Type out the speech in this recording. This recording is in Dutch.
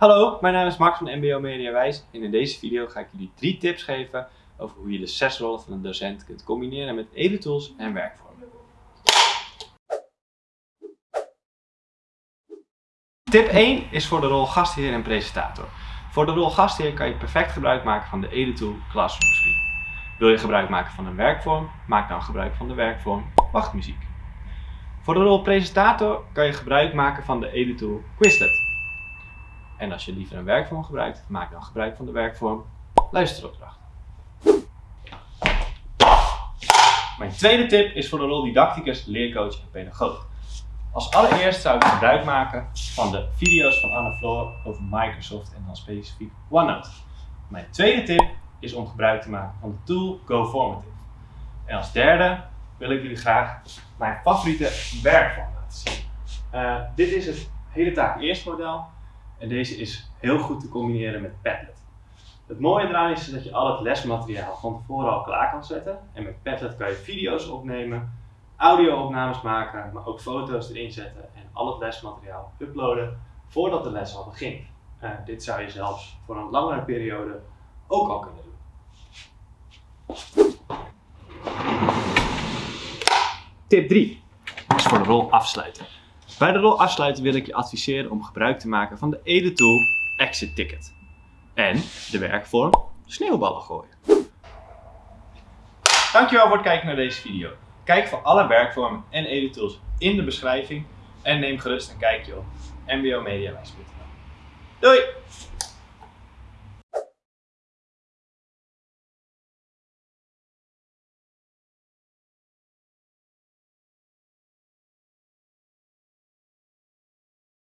Hallo, mijn naam is Max van MBO Mediawijs en in deze video ga ik jullie drie tips geven over hoe je de zes rollen van een docent kunt combineren met editools en werkvormen. Tip 1 is voor de rol gastheer en presentator. Voor de rol gastheer kan je perfect gebruik maken van de editool Classroom Screen. Wil je gebruik maken van een werkvorm? Maak dan gebruik van de werkvorm Wachtmuziek. Voor de rol presentator kan je gebruik maken van de editool Quizlet. En als je liever een werkvorm gebruikt, maak dan gebruik van de werkvorm luisteropdracht. Mijn tweede tip is voor de rol didacticus, leercoach en pedagoog. Als allereerst zou ik gebruik maken van de video's van Anne Floor over Microsoft en dan specifiek OneNote. Mijn tweede tip is om gebruik te maken van de tool GoFormative. En als derde wil ik jullie graag mijn favoriete werkvorm laten zien. Uh, dit is het hele taak eerst model en deze is heel goed te combineren met Padlet. Het mooie eraan is dat je al het lesmateriaal van tevoren al klaar kan zetten. En met Padlet kan je video's opnemen, audio-opnames maken, maar ook foto's erin zetten en al het lesmateriaal uploaden voordat de les al begint. Uh, dit zou je zelfs voor een langere periode ook al kunnen doen. Tip 3 is voor de rol afsluiten. Bij de rol afsluiten wil ik je adviseren om gebruik te maken van de editool Exit Ticket. En de werkvorm sneeuwballen gooien. Dankjewel voor het kijken naar deze video. Kijk voor alle werkvormen en editools in de beschrijving en neem gerust een kijkje op mbomediawijs.nl. Doei!